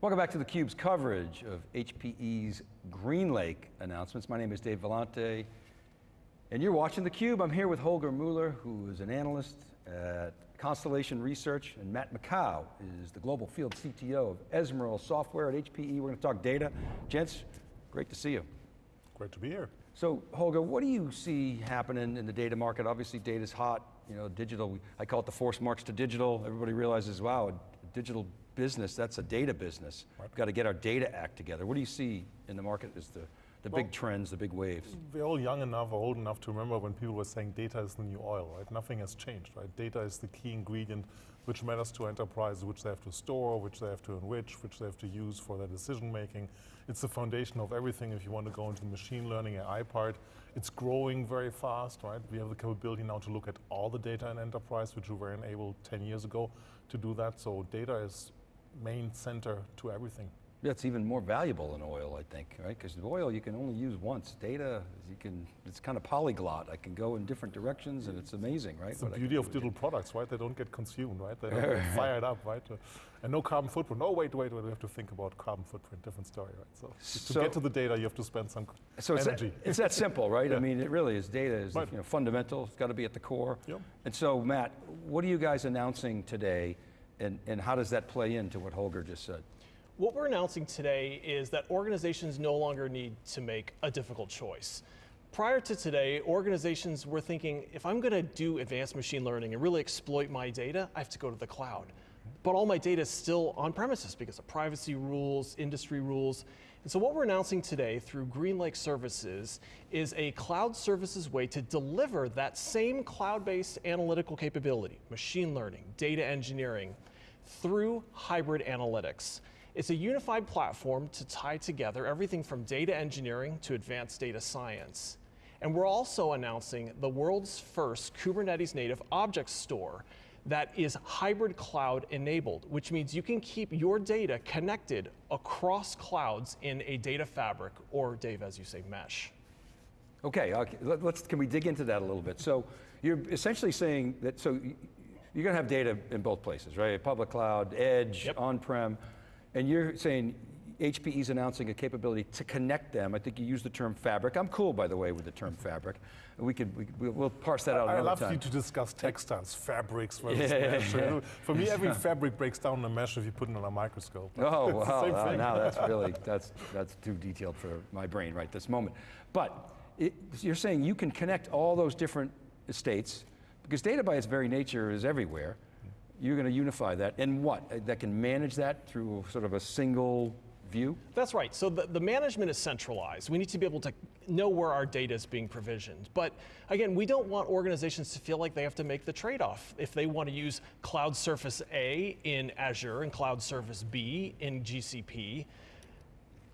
Welcome back to theCUBE's coverage of HPE's GreenLake announcements. My name is Dave Vellante, and you're watching theCUBE. I'm here with Holger Mueller, who is an analyst at Constellation Research, and Matt Maccaux is the Global Field CTO of Ezmeral Software at HPE. We're going to talk data. Gents, great to see you. Great to be here. So Holger, what do you see happening in the data market? Obviously data's hot, you know, digital, I call it the force march to digital. Everybody realizes, wow, a digital business, that's a data business. Right. We've got to get our data act together. What do you see in the market as the, the well, big trends, the big waves? We're all young enough or old enough to remember when people were saying data is the new oil, right? Nothing has changed, right? Data is the key ingredient which matters to enterprises, which they have to store, which they have to enrich, which they have to use for their decision making. It's the foundation of everything if you want to go into the machine learning AI part. It's growing very fast, right? We have the capability now to look at all the data in enterprise, which we were enabled 10 years ago to do that. So data is main center to everything. Yeah, it's even more valuable than oil, I think, right? Because oil you can only use once. Data, you can, it's kind of polyglot. I can go in different directions and it's amazing, right? It's the beauty of digital products, right? They don't get consumed, right? They don't get fired up, right? Uh, and no carbon footprint. Oh, wait, wait, wait, we have to think about carbon footprint, different story, right? So, so to get to the data, you have to spend some so energy. It's that, it's that simple, right? yeah. I mean, it really is. Data is right. you know, fundamental. It's got to be at the core. Yep. And so, Matt, what are you guys announcing today and, and how does that play into what Holger just said? What we're announcing today is that organizations no longer need to make a difficult choice. Prior to today, organizations were thinking, if I'm going to do advanced machine learning and really exploit my data, I have to go to the cloud. But all my data is still on premises because of privacy rules, industry rules. And so what we're announcing today through GreenLake Services is a cloud services way to deliver that same cloud-based analytical capability, machine learning, data engineering, through hybrid analytics. It's a unified platform to tie together everything from data engineering to advanced data science. And we're also announcing the world's first Kubernetes native object store that is hybrid cloud enabled, which means you can keep your data connected across clouds in a data fabric, or Dave, as you say, mesh. Okay, okay. Let, us can we dig into that a little bit? So you're essentially saying that, so you're going to have data in both places, right? Public cloud, edge, yep. on-prem, and you're saying HPE's announcing a capability to connect them. I think you used the term fabric. I'm cool, by the way, with the term fabric. We could, we, will parse that out I love time. you to discuss textiles, fabrics versus yeah, mesh. Yeah. For me, every fabric breaks down the mesh if you put it on a microscope. Oh, wow, now that's really, that's, that's too detailed for my brain right this moment. But it, you're saying you can connect all those different states because data by its very nature is everywhere. You're going to unify that, and what? That can manage that through sort of a single view? That's right, so the, the management is centralized. We need to be able to know where our data is being provisioned. But again, we don't want organizations to feel like they have to make the trade-off. If they want to use Cloud Surface A in Azure and Cloud Service B in GCP,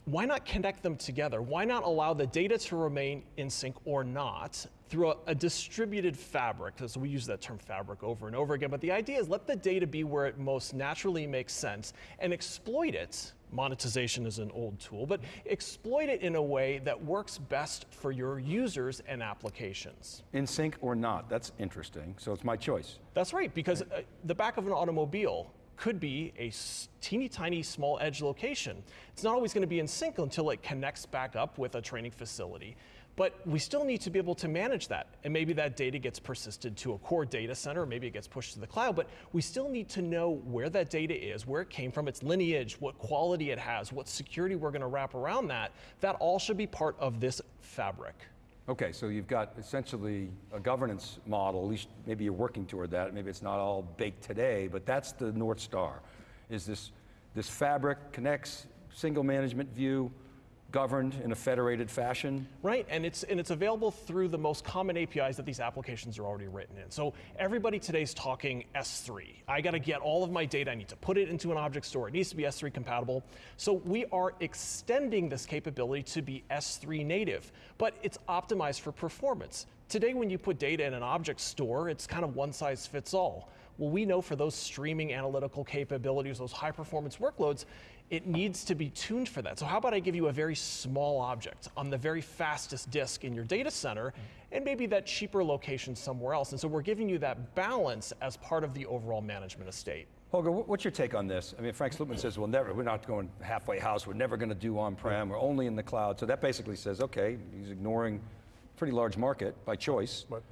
why not connect them together? Why not allow the data to remain in sync or not through a, a, distributed fabric? So we use that term fabric over and over again, but the idea is let the data be where it most naturally makes sense and exploit it. Monetization is an old tool, but exploit it in a way that works best for your users and applications. In sync or not, that's interesting. So it's my choice. That's right, because uh, the back of an automobile, could be a teeny tiny small edge location. It's not always going to be in sync until it connects back up with a training facility. But we still need to be able to manage that. And maybe that data gets persisted to a core data center, maybe it gets pushed to the cloud, but we still need to know where that data is, where it came from, its lineage, what quality it has, what security we're going to wrap around that. That all should be part of this fabric. Okay, so you've got essentially a governance model, at least maybe you're working toward that, maybe it's not all baked today, but that's the North Star, is this, this fabric connects, single management view, governed in a federated fashion. Right, and it's, and it's available through the most common APIs that these applications are already written in. So everybody today's talking S3. I got to get all of my data, I need to put it into an object store. It needs to be S3 compatible. So we are extending this capability to be S3 native, but it's optimized for performance. Today when you put data in an object store, it's kind of one size fits all. Well, we know for those streaming analytical capabilities, those high performance workloads, it needs to be tuned for that. So how about I give you a very small object on the very fastest disk in your data center and maybe that cheaper location somewhere else. And so we're giving you that balance as part of the overall management estate. Holger, what's your take on this? I mean, Frank Slootman says, we'll never, we're not going halfway house, we're never going to do on-prem, we're only in the cloud. So that basically says, okay, he's ignoring a pretty large market by choice. But-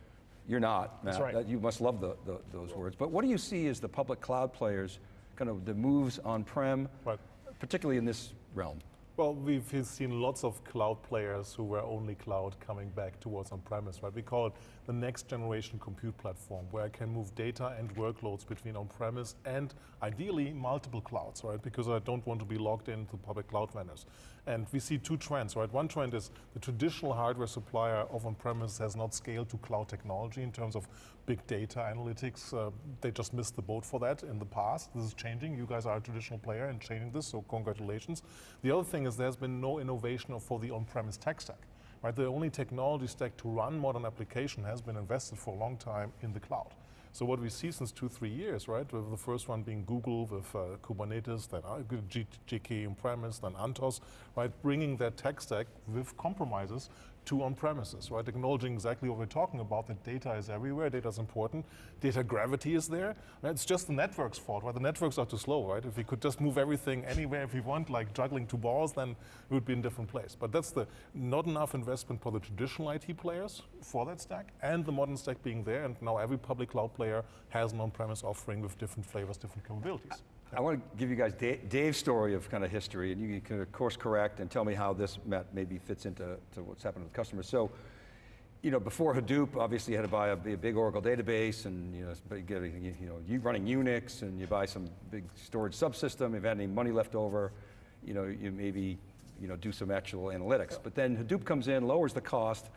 You're not, Matt. right. You must love the, the, those words. But what do you see as the public cloud players, kind of the moves on-prem, Right. Particularly in this realm? Well, we've seen lots of cloud players who were only cloud coming back towards on-premise, right? We call it the next generation compute platform, where I can move data and workloads between on-premise and ideally multiple clouds, right? Because I don't want to be logged into public cloud vendors. And we see two trends, right? One trend is the traditional hardware supplier of on-premise has not scaled to cloud technology in terms of big data analytics. Uh, they just missed the boat for that in the past. This is changing. You guys are a traditional player and changing this, so congratulations. The other thing is there's been no innovation for the on-premise tech stack. Right, the only technology stack to run modern application has been invested for a long time in the cloud. So what we see since two, three years, right, with the first one being Google with uh, Kubernetes, then uh, G- GK on-premise, then Anthos, right, bringing that tech stack with compromises to on-premises, right, acknowledging exactly what we're talking about, that data is everywhere, data is important, data gravity is there. Right? It's just the network's fault, right? The networks are too slow, right? If we could just move everything anywhere if we want, like juggling two balls, then we would be in a different place. But that's the not enough investment for the traditional IT players for that stack, and the modern stack being there, and now every public cloud player has an on-premise offering with different flavors, different capabilities. I want to give you guys Da- Dave's story of kind of history, and you can of course correct and tell me how this maybe fits into to what's happening with customers. So, you know, before Hadoop, obviously you had to buy a big Oracle database, and you know, you you know, you running Unix, and you buy some big storage subsystem. If you had any money left over, you know, you maybe you know do some actual analytics. But then Hadoop comes in, lowers the cost,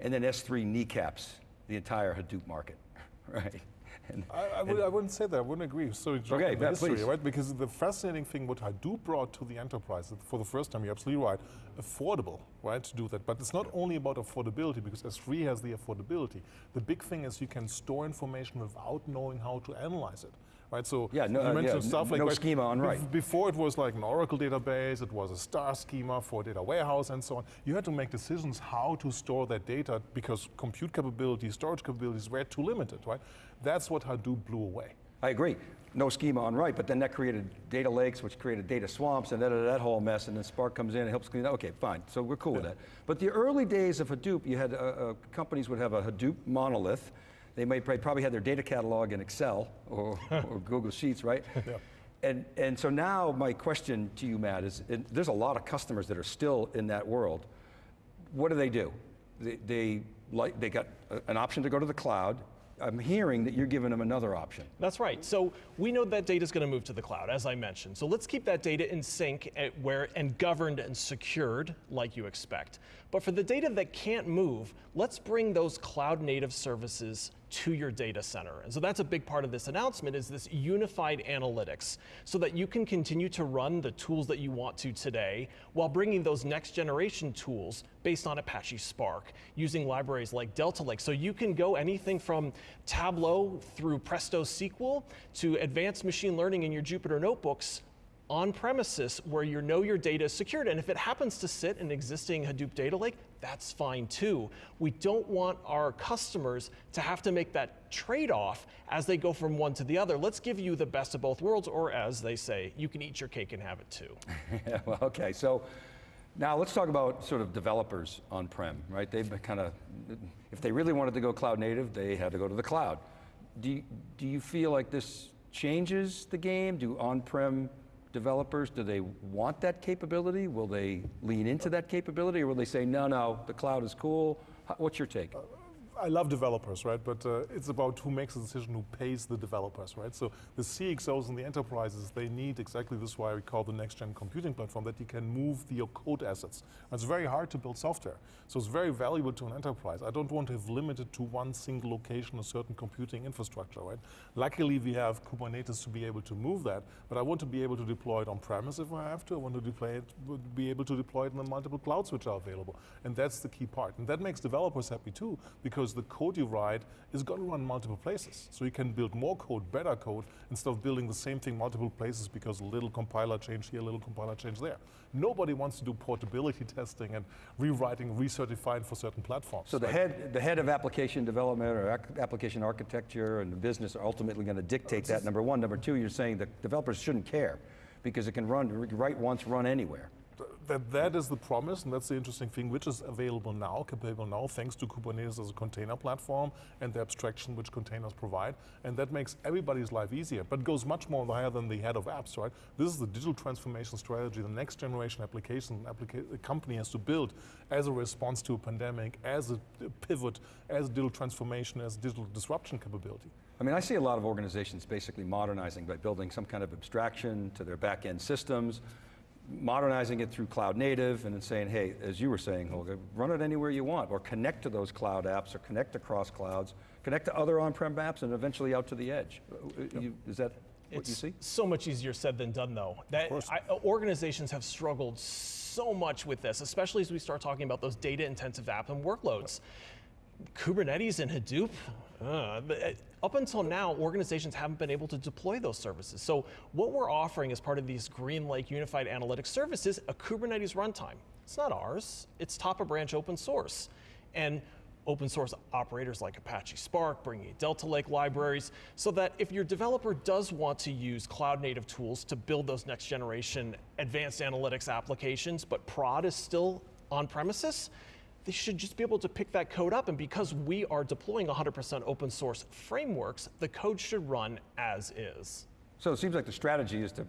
and then S3 kneecaps the entire Hadoop market, right? And, I, I, would, I wouldn't say that. I wouldn't agree. So it's Okay, the history, please. right? Because the fascinating thing what Hadoop brought to the enterprise for the first time, you're absolutely right, affordable, right, to do that. But it's not only about affordability because S3 has the affordability. The big thing is you can store information without knowing how to analyze it. Right, so Yeah, no- you uh, mentioned yeah, stuff like no right, schema on write. Before it was like an Oracle database, it was a star schema for a data warehouse and so on. You had to make decisions how to store that data because compute capabilities, storage capabilities were too limited, right? That's what Hadoop blew away. I agree. No schema on write, but then that created data lakes, which created data swamps, and that, that whole mess, and then Spark comes in and helps clean it. Okay, fine. So we're cool with that. But the early days of Hadoop, you had uh, uh, companies would have a Hadoop monolith. They might probably had their data catalog in Excel or, or Google Sheets, right? Yeah. And, and so now my question to you, Matt, is there's a lot of customers that are still in that world. What do they do? They, they, like, they got an option to go to the cloud. I'm hearing that you're giving them another option. That's right. So we know that data is going to move to the cloud, as I mentioned. So let's keep that data in sync at where and governed and secured, like you expect. But for the data that can't move, let's bring those cloud native services to your data center. And so that's a big part of this announcement is this unified analytics so that you can continue to run the tools that you want to today while bringing those next generation tools based on Apache Spark using libraries like Delta Lake. So you can go anything from Tableau through Presto SQL to advanced machine learning in your Jupyter notebooks on premises where you know your data is secured. And if it happens to sit in existing Hadoop data lake, that's fine too. We don't want our customers to have to make that trade off as they go from one to the other. Let's give you the best of both worlds, or as they say, you can eat your cake and have it too. Well, okay. So now let's talk about sort of developers on-prem, right? They've kind of, if they really wanted to go cloud native, they had to go to the cloud. Do you, do you feel like this changes the game? Do on-prem developers, do they want that capability? Will they lean into that capability, or will they say, no, no, the cloud is cool? What's your take? I love developers, right? But uh, it's about who makes the decision, who pays the developers, right? So the CXOs and the enterprises, they need exactly this why we call the next gen computing platform, that you can move your code assets. And it's very hard to build software. So it's very valuable to an enterprise. I don't want to have limited to one single location a certain computing infrastructure, right? Luckily, we have Kubernetes to be able to move that, but I want to be able to deploy it on premise if I have to. I want to deploy it, be able to deploy it in the multiple clouds which are available. And that's the key part. And that makes developers happy too, because because the code you write is going to run multiple places. So you can build more code, better code, instead of building the same thing multiple places because a little compiler change here, a little compiler change there. Nobody wants to do portability testing and rewriting, recertifying for certain platforms. So the right? head, the head of application development or application architecture and the business are ultimately going to dictate that, number one. Number two, you're saying that developers shouldn't care because it can run, write once, run anywhere. That that is the promise, and that's the interesting thing, which is available now, capable now, thanks to Kubernetes as a container platform and the abstraction which containers provide, and that makes everybody's life easier, but goes much more higher than the head of apps, right? This is the digital transformation strategy, the next generation application applica- a company has to build as a response to a pandemic, as a pivot, as digital transformation, as digital disruption capability. I mean, I see a lot of organizations basically modernizing by building some kind of abstraction to their back-end systems, modernizing it through cloud native, and then saying, hey, as you were saying, Holger, run it anywhere you want, or connect to those cloud apps, or connect across clouds, connect to other on-prem apps, and eventually out to the edge. Uh, you- Is that what It's you see? so much easier said than done, though. That. I, organizations have struggled so much with this, especially as we start talking about those data-intensive apps and workloads. Kubernetes and Hadoop. uh, uh, up until now, organizations haven't been able to deploy those services. So what we're offering as part of these GreenLake Unified Analytics services, a Kubernetes runtime. It's not ours. It's top of branch open source, and open source operators like Apache Spark, bringing you Delta Lake libraries, so that if your developer does want to use cloud native tools to build those next generation advanced analytics applications, but prod is still on premises, they should just be able to pick that code up. And because we are deploying 100% open source frameworks, the code should run as is. So it seems like the strategy is to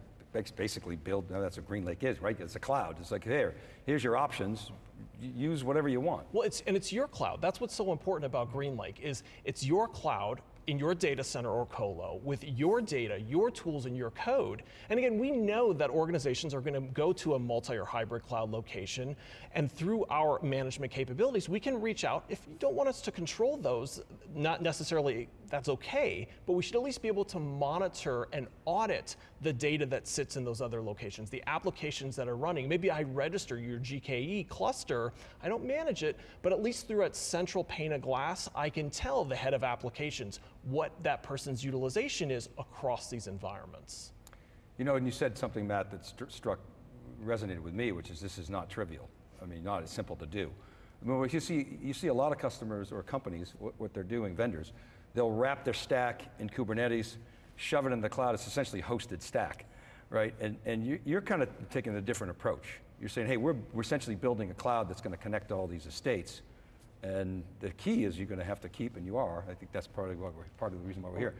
basically build, now that's what GreenLake is, right? It's a cloud. It's like, here, here's your options. Use whatever you want. Well, it's and it's your cloud. That's what's so important about GreenLake is it's your cloud in your data center or colo with your data, your tools, and your code. And again, we know that organizations are going to go to a multi or hybrid cloud location, and through our management capabilities, we can reach out. If you don't want us to control those, not necessarily that's okay, but we should at least be able to monitor and audit the data that sits in those other locations, the applications that are running. Maybe I register your GKE cluster, I don't manage it, but at least through a central pane of glass, I can tell the head of applications what that person's utilization is across these environments. You know, and you said something, Matt, that stru- struck, resonated with me, which is this is not trivial. I mean, not as simple to do. I mean, you see, you see a lot of customers or companies, what, what they're doing, vendors, they'll wrap their stack in Kubernetes, shove it in the cloud. It's essentially hosted stack, right? And, and you, you're kind of taking a different approach. You're saying, hey, we're, we're essentially building a cloud that's going to connect all these estates. And the key is you're going to have to keep, and you are, I think that's part of, what we're, part of the reason why we're here,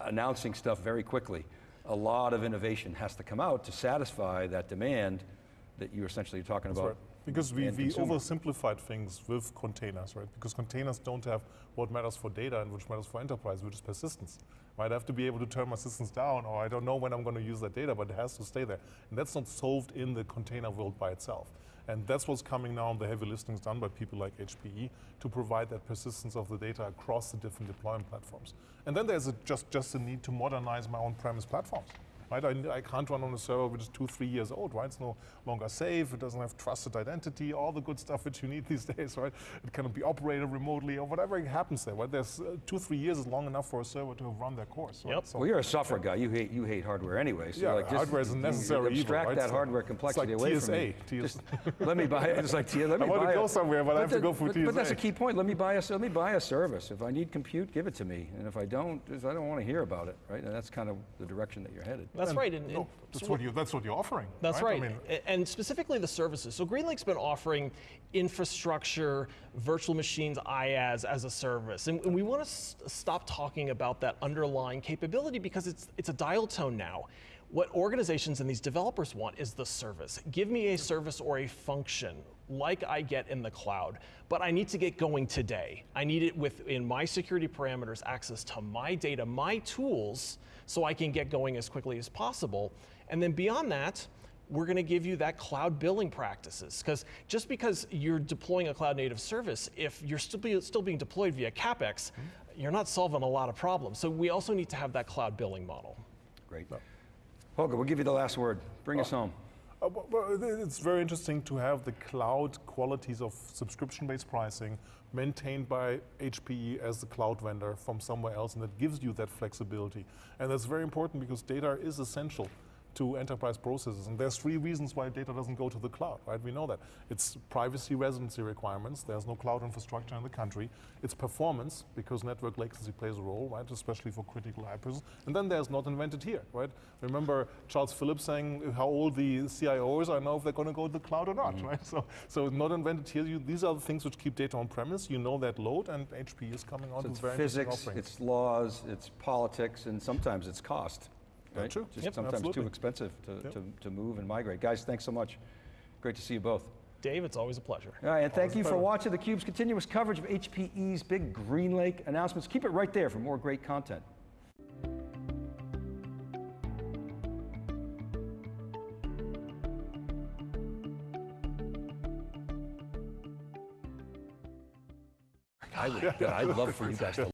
announcing stuff very quickly. A lot of innovation has to come out to satisfy that demand that you're essentially talking That's about. right. Because we, we consumer. oversimplified things with containers, right? Because containers don't have what matters for data and which matters for enterprise, which is persistence. Right? I have to be able to turn my systems down, or I don't know when I'm going to use that data, but it has to stay there. And that's not solved in the container world by itself. And that's what's coming now, and the heavy listings done by people like HPE to provide that persistence of the data across the different deployment platforms. And then there's a, just, just a need to modernize my on-premise platforms. Right? I, I can't run on a server which is two, three years old, right? It's no longer safe, it doesn't have trusted identity, all the good stuff which you need these days, right? It cannot be operated remotely or whatever happens there, right? There's uh, two, three years is long enough for a server to have run their course. Right? Yep. So Well, you're a software guy. You hate, you hate hardware anyway. So Yeah, like just, hardware is a you- necessary evil, Abstract right? that So hardware it's complexity like away from me. TSA. Just let me buy it. It's like TSA. Let me I wanna go it. somewhere, but I have to go for but, but that's a key point. Let me buy a let me buy a service. If I need compute, give it to me. And if I don't, I don't want to hear about it. Right? And that's kind of the direction that you're headed. That's And- right. And, no, that's so what you. That's what you're offering. That's right. right. I mean, and specifically the services. So GreenLake's been offering infrastructure, virtual machines, IaaS as a service. And, and we want to stop talking about that underlying capability because it's, it's a dial tone now. What organizations and these developers want is the service. Give me a service or a function like I get in the cloud, but I need to get going today. I need it within my security parameters, access to my data, my tools, so I can get going as quickly as possible. And then beyond that, we're going to give you that cloud billing practices because just because you're deploying a cloud native service, if you're still, be, still being deployed via capex, mm-hmm. you're not solving a lot of problems. So we also need to have that cloud billing model. Great. Holger, we'll give you the last word. Bring us home. Uh, it's very interesting to have the cloud qualities of subscription-based pricing maintained by HPE as the cloud vendor from somewhere else, and that gives you that flexibility. And that's very important because data is essential to enterprise processes. And there's three reasons why data doesn't go to the cloud, right? We know that. It's privacy residency requirements. There's no cloud infrastructure in the country. It's performance, because network latency plays a role, right? Especially for critical hypervisors. And then there's not invented here, right? Remember Charles Phillips saying how old the CIOs are now if they're going to go to the cloud or not, mm-hmm. right? So, so not invented here. You, these are the things which keep data on premise. You know that load, and HP is coming on So it's very physics, it's laws, it's politics, and sometimes it's cost. Yeah, Right? true. Just Yep, sometimes too expensive to, Yep. to, to move and migrate. Guys, thanks so much. Great to see you both. Dave, it's always a pleasure. All right, and thank Always a you for pleasure. watching theCUBE's continuous coverage of HPE's big Green Lake announcements. Keep it right there for more great content. I would, I'd love for you guys to